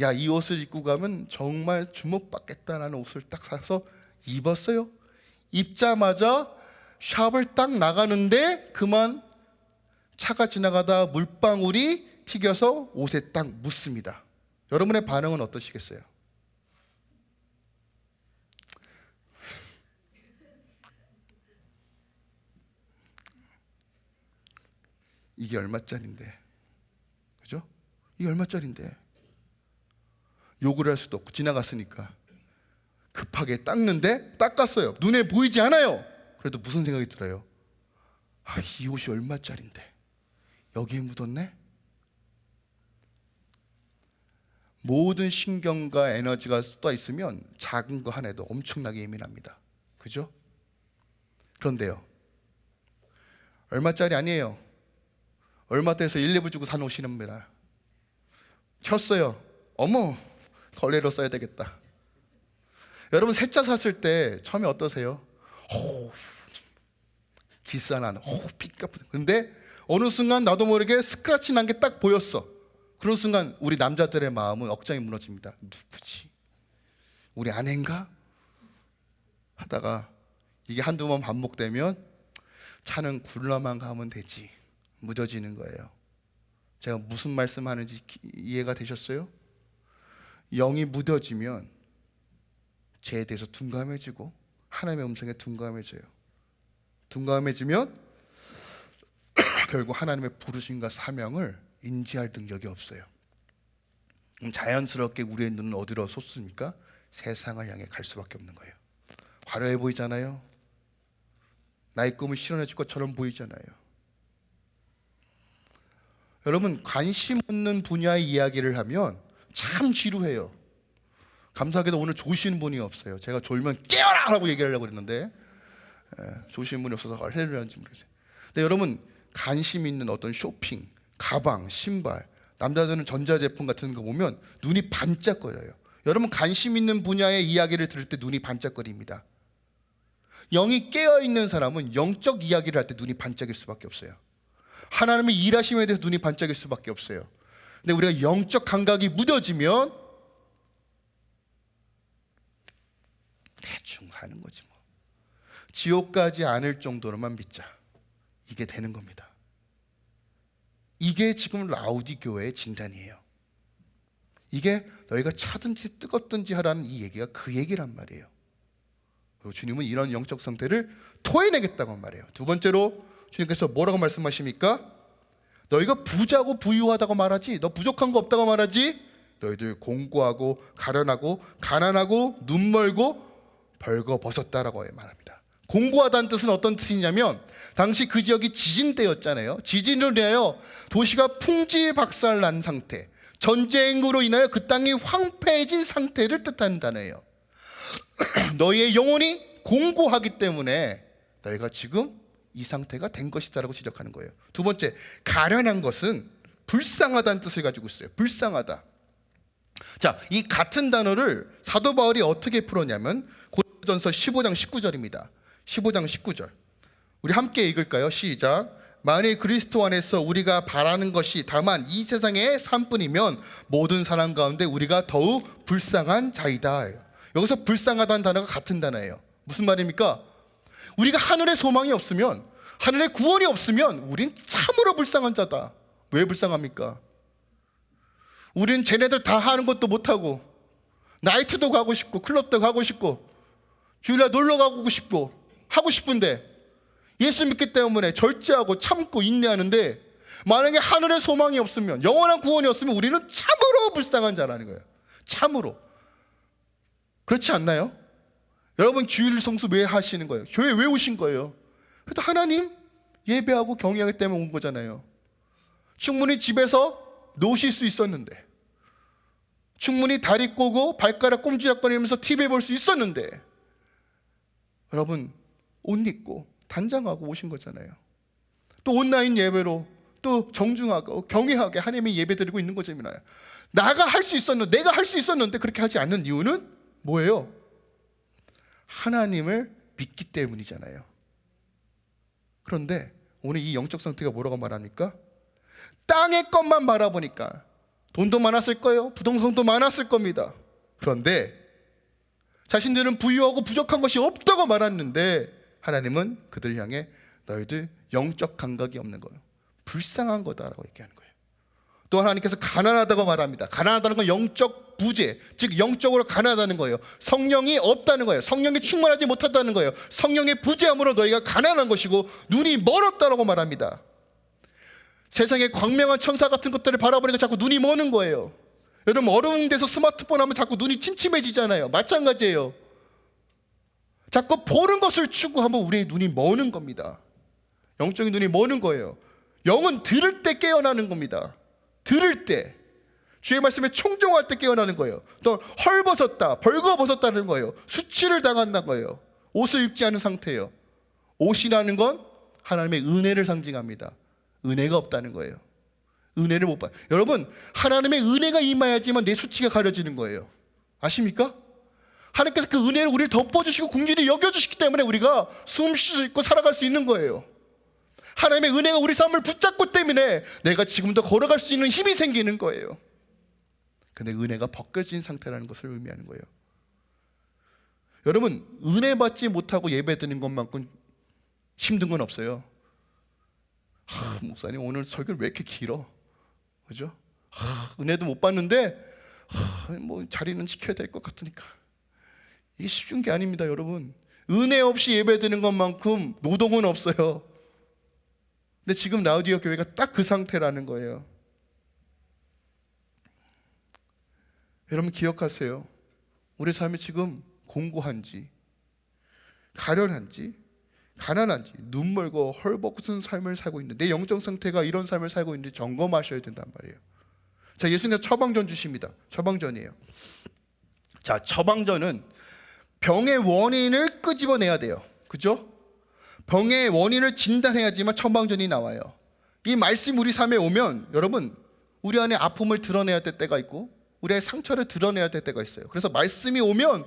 야, 이 옷을 입고 가면 정말 주목받겠다라는 옷을 딱 사서 입었어요. 입자마자 샵을 딱 나가는데 그만 차가 지나가다 물방울이 튀겨서 옷에 딱 묻습니다. 여러분의 반응은 어떠시겠어요? 이게 얼마짜린데? 그죠? 이게 얼마짜린데? 욕을 할 수도 없고 지나갔으니까 급하게 닦는데 닦았어요. 눈에 보이지 않아요. 그래도 무슨 생각이 들어요? 아, 이 옷이 얼마짜린데? 여기에 묻었네? 모든 신경과 에너지가 쏟아 있으면 작은 거 하나에도 엄청나게 예민합니다. 그죠? 그런데요. 얼마짜리 아니에요. 얼마 떼서 1, 2불 주고 산 옷이랍니다. 켰어요. 어머, 걸레로 써야 되겠다. 여러분 새 차 샀을 때 처음에 어떠세요? 호, 기싸나는 호, 삐까 근데 어느 순간 나도 모르게 스크래치 난 게 딱 보였어. 그런 순간 우리 남자들의 마음은 억장이 무너집니다. 누구지? 우리 아내인가? 하다가 이게 한두 번 반복되면 차는 굴러만 가면 되지. 묻어지는 거예요. 제가 무슨 말씀하는지 이해가 되셨어요? 영이 묻어지면 죄에 대해서 둔감해지고 하나님의 음성에 둔감해져요. 둔감해지면 결국 하나님의 부르심과 사명을 인지할 능력이 없어요. 자연스럽게 우리의 눈은 어디로 솟습니까? 세상을 향해 갈 수밖에 없는 거예요. 화려해 보이잖아요. 나의 꿈을 실현해 줄 것처럼 보이잖아요. 여러분 관심 없는 분야의 이야기를 하면 참 지루해요. 감사하게도 오늘 조시는 분이 없어요. 제가 졸면 깨어라 라고 얘기하려고 그랬는데 예, 조시는 분이 없어서 할렐루야인지 모르겠어요. 근데 여러분 관심 있는 어떤 쇼핑, 가방, 신발, 남자들은 전자제품 같은 거 보면 눈이 반짝거려요. 여러분 관심 있는 분야의 이야기를 들을 때 눈이 반짝거립니다. 영이 깨어 있는 사람은 영적 이야기를 할 때 눈이 반짝일 수밖에 없어요. 하나님의 일하심에 대해서 눈이 반짝일 수밖에 없어요. 근데 우리가 영적 감각이 무뎌지면 대충 하는 거지 뭐. 지옥 가지 않을 정도로만 믿자. 이게 되는 겁니다. 이게 지금 라우디 교회의 진단이에요. 이게 너희가 차든지 뜨겁든지 하라는 이 얘기가 그 얘기란 말이에요. 그리고 주님은 이런 영적 상태를 토해내겠다고 말해요. 두 번째로 주님께서 뭐라고 말씀하십니까? 너희가 부자고 부유하다고 말하지 너 부족한 거 없다고 말하지 너희들 공고하고 가련하고 가난하고 눈 멀고 벌거 벗었다라고 말합니다. 공고하다는 뜻은 어떤 뜻이냐면 당시 그 지역이 지진 때였잖아요. 지진으로 인하여 도시가 풍지박살난 상태, 전쟁으로 인하여 그 땅이 황폐해진 상태를 뜻하는 단어예요. 너희의 영혼이 공고하기 때문에 너희가 지금 이 상태가 된 것이다 라고 지적하는 거예요. 두 번째, 가련한 것은 불쌍하다는 뜻을 가지고 있어요. 불쌍하다. 자, 이 같은 단어를 사도 바울이 어떻게 풀었냐면 고린도전서 15장 19절입니다. 15장 19절. 우리 함께 읽을까요? 시작. 만일 그리스도 안에서 우리가 바라는 것이 다만 이 세상의 삶뿐이면 모든 사람 가운데 우리가 더욱 불쌍한 자이다. 여기서 불쌍하다는 단어가 같은 단어예요. 무슨 말입니까? 우리가 하늘의 소망이 없으면 하늘의 구원이 없으면 우린 참으로 불쌍한 자다. 왜 불쌍합니까? 우린 쟤네들 다 하는 것도 못하고 나이트도 가고 싶고 클럽도 가고 싶고 주일날 놀러 가고 싶고 하고 싶은데 예수 믿기 때문에 절제하고 참고 인내하는데 만약에 하늘의 소망이 없으면 영원한 구원이 없으면 우리는 참으로 불쌍한 자라는 거예요. 참으로. 그렇지 않나요? 여러분 주일 성수 왜 하시는 거예요? 교회 왜 오신 거예요? 그래도 하나님 예배하고 경외하기 때문에 온 거잖아요. 충분히 집에서 노실 수 있었는데 충분히 다리 꼬고 발가락 꼼지락거리면서 TV 볼 수 있었는데 여러분 옷 입고 단장하고 오신 거잖아요. 또 온라인 예배로 또 정중하고 경외하게 하나님의 예배 드리고 있는 거잖아요. 나가 할 수 있었는데 내가 할 수 있었는데 그렇게 하지 않는 이유는 뭐예요? 하나님을 믿기 때문이잖아요. 그런데 오늘 이 영적 상태가 뭐라고 말합니까? 땅의 것만 바라보니까 돈도 많았을 거예요. 부동산도 많았을 겁니다. 그런데 자신들은 부유하고 부족한 것이 없다고 말했는데 하나님은 그들 향해 너희들 영적 감각이 없는 거예요. 불쌍한 거다라고 얘기하는 거예요. 또 하나님께서 가난하다고 말합니다. 가난하다는 건 영적 부재, 즉 영적으로 가난하다는 거예요. 성령이 없다는 거예요. 성령이 충만하지 못한다는 거예요. 성령의 부재함으로 너희가 가난한 것이고 눈이 멀었다라고 말합니다. 세상의 광명한 천사 같은 것들을 바라보니까 자꾸 눈이 머는 거예요. 여러분 어려운 데서 스마트폰 하면 자꾸 눈이 침침해지잖아요. 마찬가지예요. 자꾸 보는 것을 추구하면 우리의 눈이 머는 겁니다. 영적인 눈이 머는 거예요. 영은 들을 때 깨어나는 겁니다. 들을 때 주의 말씀에 청종할 때 깨어나는 거예요. 또 헐벗었다, 벌거벗었다는 거예요. 수치를 당한다는 거예요. 옷을 입지 않은 상태예요. 옷이라는 건 하나님의 은혜를 상징합니다. 은혜가 없다는 거예요. 은혜를 못 받. 여러분 하나님의 은혜가 임하야지만 내 수치가 가려지는 거예요. 아십니까? 하나님께서 그 은혜를 우리를 덮어주시고 궁질히 여겨주시기 때문에 우리가 숨 쉴 수 있고 살아갈 수 있는 거예요. 하나님의 은혜가 우리 삶을 붙잡고 때문에 내가 지금도 걸어갈 수 있는 힘이 생기는 거예요. 근데 은혜가 벗겨진 상태라는 것을 의미하는 거예요. 여러분 은혜 받지 못하고 예배드리는 것만큼 힘든 건 없어요. 하, 목사님 오늘 설교를 왜 이렇게 길어? 그죠? 하, 은혜도 못 받는데 하, 뭐 자리는 지켜야 될 것 같으니까 이게 쉬운 게 아닙니다, 여러분. 은혜 없이 예배드리는 것만큼 노동은 없어요. 근데 지금 라우디오 교회가 딱 그 상태라는 거예요. 여러분 기억하세요. 우리 삶이 지금 공고한지, 가련한지, 가난한지, 눈 멀고 헐벗은 삶을 살고 있는데 내 영적 상태가 이런 삶을 살고 있는지 점검하셔야 된단 말이에요. 자, 예수님께서 처방전 주십니다. 처방전이에요. 자, 처방전은 병의 원인을 끄집어내야 돼요. 그죠? 병의 원인을 진단해야지만 처방전이 나와요. 이 말씀 우리 삶에 오면 여러분 우리 안에 아픔을 드러내야 될 때가 있고 우리의 상처를 드러내야 될 때가 있어요. 그래서 말씀이 오면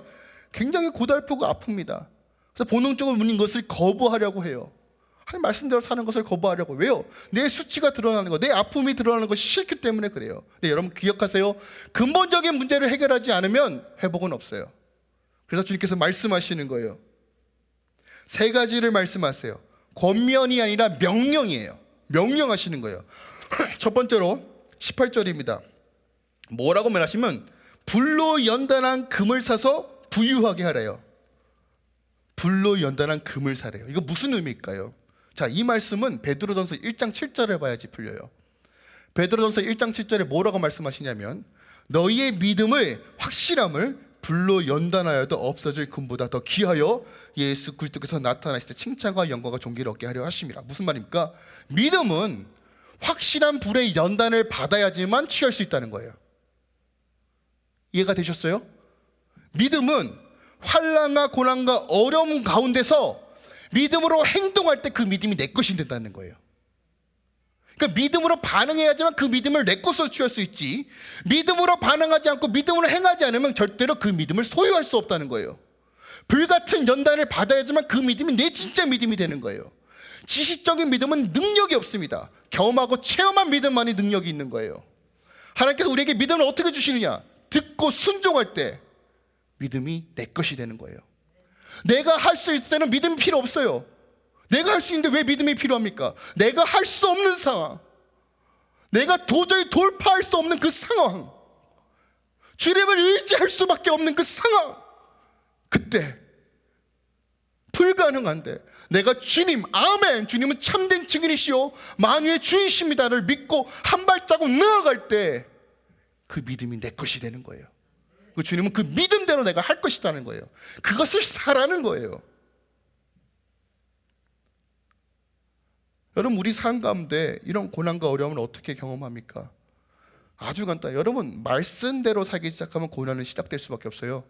굉장히 고달프고 아픕니다. 그래서 본능적으로 우는 것을 거부하려고 해요. 하나님 말씀대로 사는 것을 거부하려고 왜요? 내 수치가 드러나는 거, 내 아픔이 드러나는 것이 싫기 때문에 그래요. 네, 여러분 기억하세요. 근본적인 문제를 해결하지 않으면 회복은 없어요. 그래서 주님께서 말씀하시는 거예요. 세 가지를 말씀하세요. 권면이 아니라 명령이에요. 명령하시는 거예요. 첫 번째로 18절입니다. 뭐라고 말하시면 불로 연단한 금을 사서 부유하게 하래요. 불로 연단한 금을 사래요. 이거 무슨 의미일까요? 자, 이 말씀은 베드로전서 1장 7절을 봐야지 풀려요. 베드로전서 1장 7절에 뭐라고 말씀하시냐면 너희의 믿음의 확실함을 불로 연단하여도 없어질 금보다 더 귀하여 예수 그리스도께서 나타나실 때 칭찬과 영광과 존귀를 얻게 하려 하심이라. 무슨 말입니까? 믿음은 확실한 불의 연단을 받아야지만 취할 수 있다는 거예요. 이해가 되셨어요? 믿음은 환란과 고난과 어려움 가운데서 믿음으로 행동할 때 그 믿음이 내 것이 된다는 거예요. 그러니까 믿음으로 반응해야지만 그 믿음을 내 것으로 취할 수 있지. 믿음으로 반응하지 않고 믿음으로 행하지 않으면 절대로 그 믿음을 소유할 수 없다는 거예요. 불같은 연단을 받아야지만 그 믿음이 내 진짜 믿음이 되는 거예요. 지식적인 믿음은 능력이 없습니다. 경험하고 체험한 믿음만이 능력이 있는 거예요. 하나님께서 우리에게 믿음을 어떻게 주시느냐? 듣고 순종할 때 믿음이 내 것이 되는 거예요. 내가 할 수 있을 때는 믿음이 필요 없어요. 내가 할 수 있는데 왜 믿음이 필요합니까? 내가 할 수 없는 상황. 내가 도저히 돌파할 수 없는 그 상황. 주님을 의지할 수밖에 없는 그 상황. 그때 불가능한데 내가 주님 아멘 주님은 참된 증인이시오 만유의 주이십니다를 믿고 한 발자국 나아갈 때 그 믿음이 내 것이 되는 거예요 그 주님은 그 믿음대로 내가 할 것이라는 거예요 그것을 사라는 거예요 여러분 우리 삶 가운데 이런 고난과 어려움을 어떻게 경험합니까? 아주 간단 여러분 말씀대로 살기 시작하면 고난은 시작될 수밖에 없어요.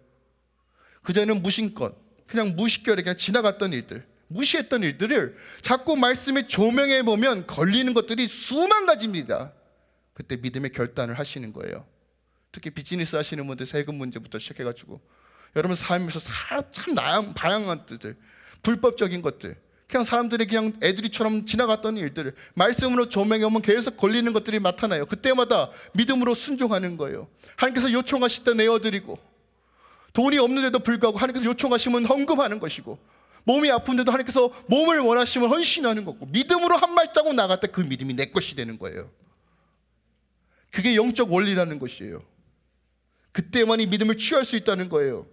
그전에는 무심껏 그냥 무식결에 그냥 지나갔던 일들 무시했던 일들을 자꾸 말씀에 조명해 보면 걸리는 것들이 수만 가지입니다. 그때 믿음의 결단을 하시는 거예요. 특히 비즈니스 하시는 분들 세금 문제부터 시작해가지고. 여러분 삶에서 사- 참 다양, 다양한 뜻들 불법적인 것들 그냥 사람들이 그냥 애들이처럼 지나갔던 일들을 말씀으로 조명해 보면 계속 걸리는 것들이 나타나요. 그때마다 믿음으로 순종하는 거예요. 하나님께서 요청하실 때 내어드리고 돈이 없는데도 불구하고 하나님께서 요청하시면 헌금하는 것이고 몸이 아픈데도 하나님께서 몸을 원하시면 헌신하는 거고 믿음으로 한 나갈 때그 믿음이 내 것이 되는 거예요. 그게 영적 원리라는 것이에요. 그때만이 믿음을 취할 수 있다는 거예요.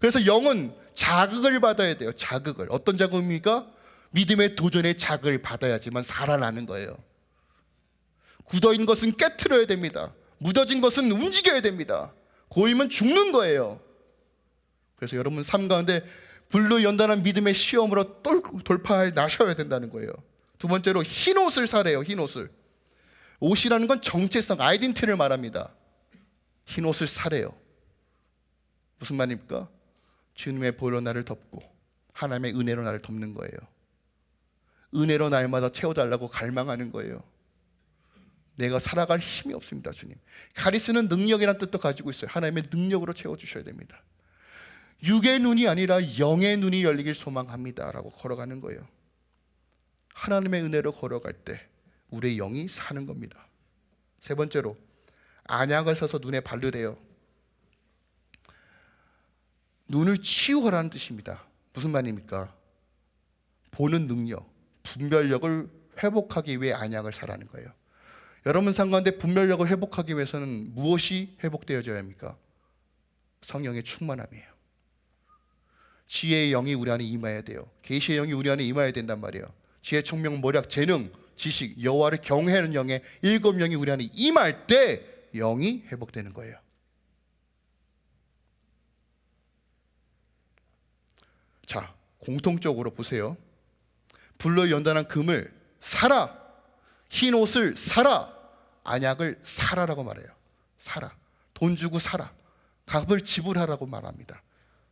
그래서 영은 자극을 받아야 돼요 자극을. 어떤 자극입니까? 믿음의 도전의 자극을 받아야지만 살아나는 거예요. 굳어있는 것은 깨트려야 됩니다. 묻어진 것은 움직여야 됩니다. 고이면 죽는 거예요. 그래서 여러분 삶 가운데 불로 연단한 믿음의 시험으로 똘- 돌파해 나셔야 된다는 거예요. 두 번째로 흰 옷을 사래요 흰 옷을. 옷이라는 건 정체성 아이덴티티를 말합니다. 흰 옷을 사래요. 무슨 말입니까? 주님의 보혈로 나를 덮고 하나님의 은혜로 나를 덮는 거예요 은혜로 날마다 채워달라고 갈망하는 거예요. 내가 살아갈 힘이 없습니다 주님. 카리스는 능력이라는 뜻도 가지고 있어요. 하나님의 능력으로 채워주셔야 됩니다. 육의 눈이 아니라 영의 눈이 열리길 소망합니다 라고 걸어가는 거예요. 하나님의 은혜로 걸어갈 때 우리의 영이 사는 겁니다. 세 번째로 안약을 써서 눈에 바르래요. 눈을 치유하라는 뜻입니다. 무슨 말입니까? 보는 능력, 분별력을 회복하기 위해 안약을 사라는 거예요. 여러분 상가운데 분별력을 회복하기 위해서는 무엇이 회복되어져야 합니까? 성령의 충만함이에요. 지혜의 영이 우리 안에 임해야 돼요. 계시의 영이 우리 안에 임해야 된단 말이에요. 지혜, 총명, 모략, 재능, 지식, 여호와를 경외하는 영의 일곱 영이 우리 안에 임할 때 영이 회복되는 거예요. 자 공통적으로 보세요 불로 연단한 금을 사라. 흰 옷을 사라. 안약을 사라라고 말해요. 사라. 돈 주고 사라. 값을 지불하라고 말합니다.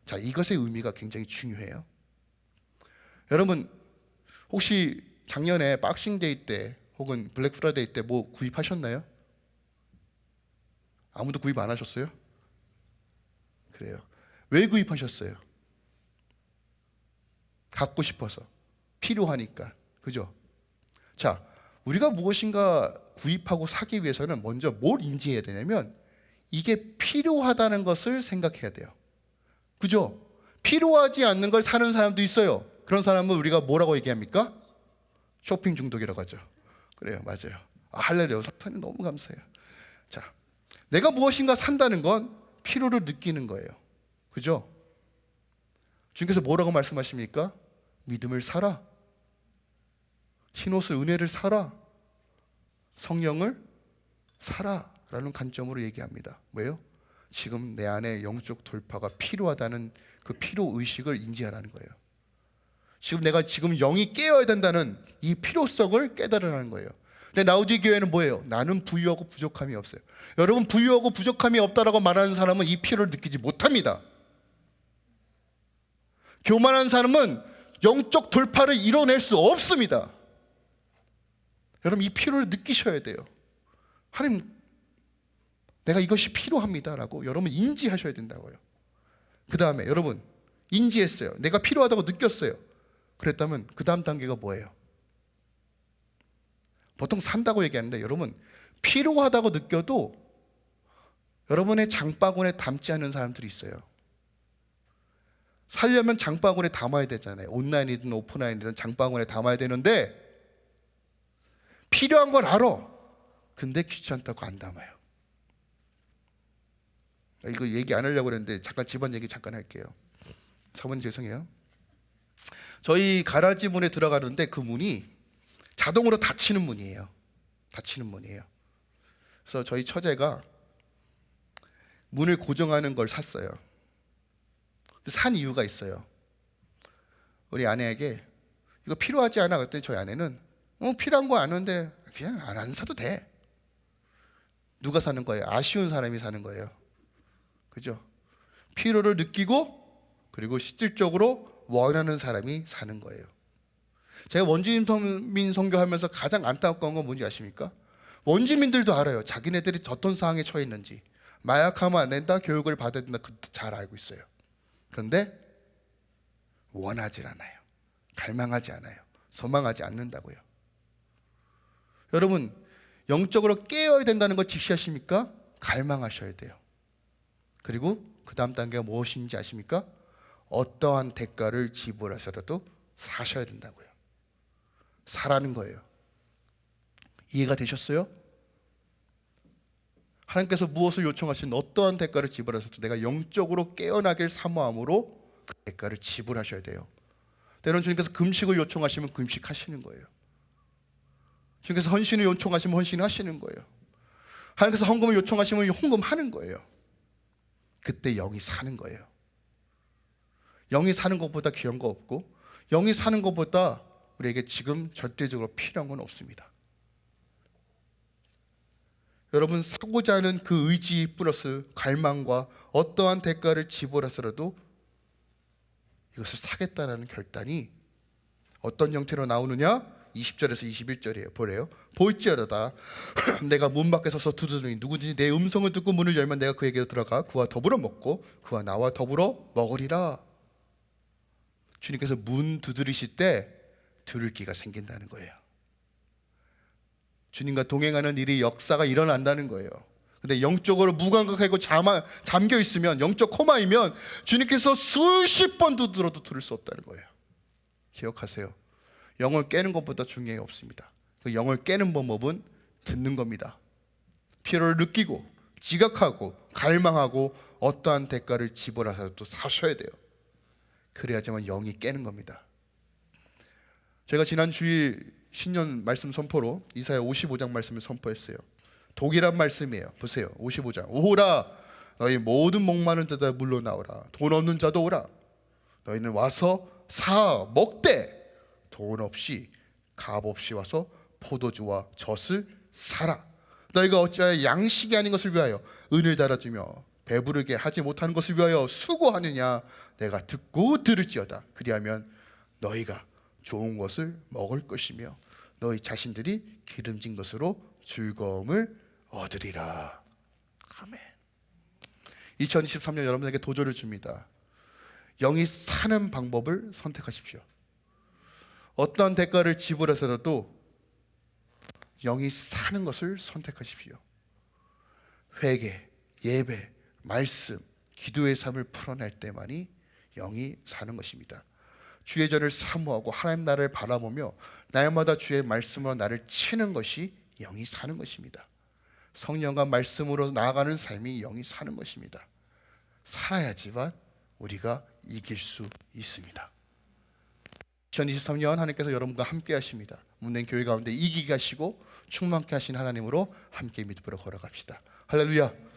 자 이것의 의미가 굉장히 중요해요. 여러분 혹시 작년에 Boxing Day 때 혹은 Black Friday 때 뭐 구입하셨나요? 아무도 구입 안 하셨어요? 그래요. 왜 구입하셨어요? 갖고 싶어서 필요하니까 그죠? 자 우리가 무엇인가 구입하고 사기 위해서는 먼저 뭘 인지해야 되냐면 이게 필요하다는 것을 생각해야 돼요 그죠? 필요하지 않는 걸 사는 사람도 있어요 그런 사람은 우리가 뭐라고 얘기합니까? 쇼핑 중독이라고 하죠 그래요 맞아요 아, 할렐루야 사탄님 너무 감사해요 자 내가 무엇인가 산다는 건 필요를 느끼는 거예요 그죠? 주님께서 뭐라고 말씀하십니까? 믿음을 사라 흰옷을 은혜를 사라 성령을 사라 라는 관점으로 얘기합니다. 왜요? 지금 내 안에 영적 돌파가 필요하다는 그 필요 의식을 인지하라는 거예요. 지금 내가 지금 영이 깨어야 된다는 이 필요성을 깨달으라는 거예요. 근데 나우디 교회는 뭐예요? 나는 부유하고 부족함이 없어요. 여러분 부유하고 부족함이 없다라고 말하는 사람은 이 필요를 느끼지 못합니다. 교만한 사람은 영적 돌파를 이뤄낼 수 없습니다. 여러분 이 필요를 느끼셔야 돼요. 하나님 내가 이것이 필요합니다라고 여러분 인지하셔야 된다고요. 그 다음에 여러분 인지했어요. 내가 필요하다고 느꼈어요. 그랬다면 그 다음 단계가 뭐예요? 보통 산다고 얘기하는데 여러분 필요하다고 느껴도 여러분의 장바구니에 담지 않는 사람들이 있어요. 살려면 장바구니에 담아야 되잖아요. 온라인이든 오프라인이든 장바구니에 담아야 되는데 필요한 걸 알아. 근데 귀찮다고 안 담아요. 이거 얘기 안 하려고 그랬는데 잠깐 집안 얘기 잠깐 할게요. 사모님 죄송해요. 저희 가라지 문에 들어가는데 그 문이 자동으로 닫히는 문이에요. 닫히는 문이에요. 그래서 저희 처제가 문을 고정하는 걸 샀어요. 산 이유가 있어요. 우리 아내에게 이거 필요하지 않아? 그랬더니 저희 아내는 어, 필요한 거 아는데 그냥 안, 안 사도 돼. 누가 사는 거예요? 아쉬운 사람이 사는 거예요. 그죠? 필요를 느끼고 그리고 실질적으로 원하는 사람이 사는 거예요. 제가 원주민 선교하면서 가장 안타까운 건 뭔지 아십니까? 원주민들도 알아요. 자기네들이 어떤 상황에 처해 있는지. 마약하면 안 된다, 교육을 받아야 된다, 잘 알고 있어요. 그런데 원하지 않아요. 갈망하지 않아요. 소망하지 않는다고요. 여러분, 영적으로 깨어야 된다는 걸 직시하십니까? 갈망하셔야 돼요. 그리고 그 다음 단계가 무엇인지 아십니까? 어떠한 대가를 지불하셔도 사셔야 된다고요. 사라는 거예요. 이해가 되셨어요? 하나님께서 무엇을 요청하신 어떠한 대가를 지불하셔도 내가 영적으로 깨어나길 사모함으로 그 대가를 지불하셔야 돼요. 때로는 주님께서 금식을 요청하시면 금식하시는 거예요. 주님께서 헌신을 요청하시면 헌신하시는 거예요. 하나님께서 헌금을 요청하시면 헌금하는 거예요. 그때 영이 사는 거예요. 영이 사는 것보다 귀한 거 없고 영이 사는 것보다 우리에게 지금 절대적으로 필요한 건 없습니다. 여러분 사고자 하는 그 의지 플러스 갈망과 어떠한 대가를 지불해서라도 이것을 사겠다라는 결단이 어떤 형태로 나오느냐? 20절에서 21절이에요. 보래요. 볼지어다 내가 문 밖에 서서 두드리니 누구든지 내 음성을 듣고 문을 열면 내가 그에게 들어가 그와 더불어 먹고 그와 나와 더불어 먹으리라. 주님께서 문 두드리실 때 들을 기가 생긴다는 거예요. 주님과 동행하는 일이 역사가 일어난다는 거예요. 근데 영적으로 무감각하고 잠아, 잠겨 있으면 영적 코마이면 주님께서 수십 번 두드려도 들을 수 없다는 거예요. 기억하세요. 영을 깨는 것보다 중요한 게 없습니다. 그 영을 깨는 방법은 듣는 겁니다. 필요를 느끼고 지각하고 갈망하고 어떠한 대가를 지불하셔도 사셔야 돼요. 그래야지만 영이 깨는 겁니다. 제가 지난 주일 신년 말씀 선포로 이사야 55장 말씀을 선포했어요. 독이란 말씀이에요. 보세요. 55장. 오호라 너희 모든 목마른 자다 물러나오라. 돈 없는 자도 오라. 너희는 와서 사 먹되 돈 없이 값 없이 와서 포도주와 젖을 사라. 너희가 어찌하여 양식이 아닌 것을 위하여 은을 달아주며 배부르게 하지 못하는 것을 위하여 수고하느냐? 내가 듣고 들을지어다. 그리하면 너희가 좋은 것을 먹을 것이며 너희 자신들이 기름진 것으로 즐거움을 얻으리라. 아멘. 2023년 여러분에게 도전을 줍니다. 영이 사는 방법을 선택하십시오 어떠한 대가를 지불해서라도 영이 사는 것을 선택하십시오. 회개, 예배, 말씀, 기도의 삶을 풀어낼 때만이 영이 사는 것입니다. 주의 전을 사모하고 하나님 나를 바라보며 날마다 주의 말씀으로 나를 치는 것이 영이 사는 것입니다. 성령과 말씀으로 나아가는 삶이 영이 사는 것입니다. 살아야지만 우리가 이길 수 있습니다. 2023년 하나님께서 여러분과 함께 하십니다. 문된 교회 가운데 이기게 하시고 충만케 하신 하나님으로 함께 믿음으로 걸어갑시다. 할렐루야.